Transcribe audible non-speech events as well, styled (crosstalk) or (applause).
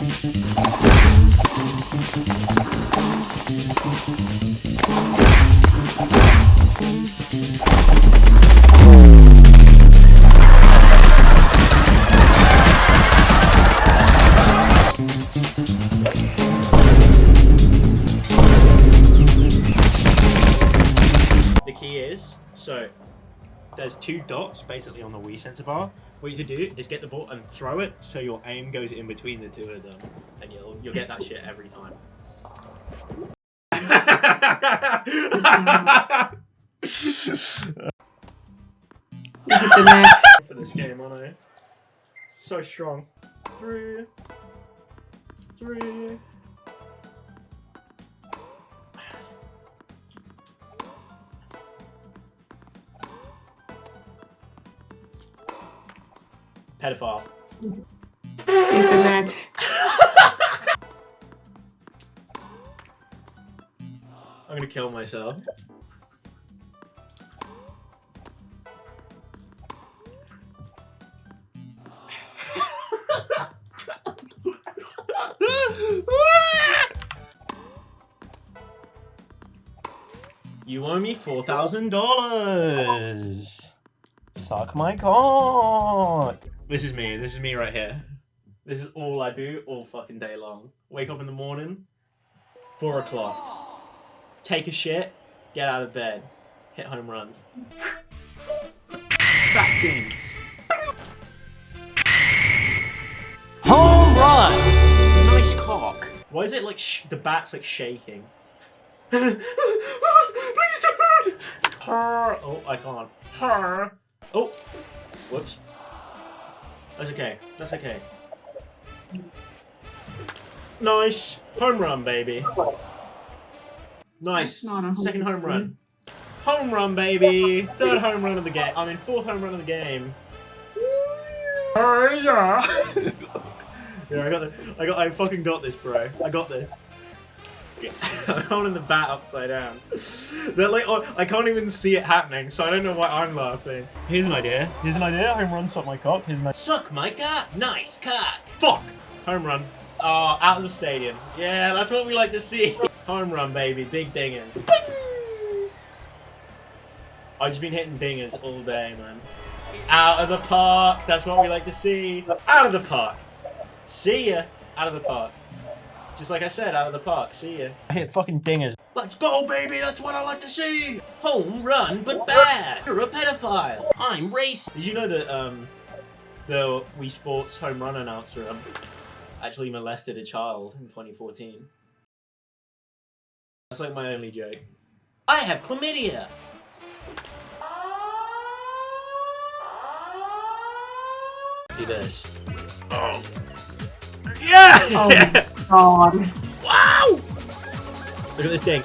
The key is so there's two dots basically on the Wii sensor bar. What you should do is get the ball and throw it so your aim goes in between the two of them, and you'll you'll get that shit every time. Hit the net. For this game, aren't I? So strong. Three, three. Pedophile. Hit the net. I'm gonna kill myself. You owe me four thousand dollars. Suck my cock. This is me. This is me right here. This is all I do all fucking day long. Wake up in the morning, four o'clock. Take a shit, get out of bed, hit home runs. Fat things. Home run. Nice cock. Why is it like the bat's like shaking? (laughs) Please don't. Oh, I can't. Oh. Whoops. That's okay. That's okay. Nice. Home run, baby. Nice. That's not a home Second home run. run. Home run, baby. Third home run of the game. I mean, fourth home run of the game. Oh yeah. (laughs) yeah, I got this. I got. I fucking got this, bro. I got this. (laughs) I'm holding the bat upside down. They're like, oh, I can't even see it happening, so I don't know why I'm laughing. Here's an idea. Here's an idea. Home run, suck my cock. Here's idea. Suck my cock. Nice cock. Fuck. Home run. Oh, out of the stadium. Yeah, that's what we like to see. (laughs) Home run, baby. Big dingers. I've just been hitting dingers all day, man. Out of the park. That's what we like to see. Out of the park. See ya. Out of the park. Just like I said, out of the park. See ya. I hit fucking dingers. Let's go, baby. That's what I like to see. Home run, but bad. You're a pedophile. I'm race. Did you know that um, the Wii Sports home run announcer um, actually molested a child in 2014? That's like my only joke. I have chlamydia. Do this. Oh. Yeah! Oh (laughs) God. Wow! Look at this dink.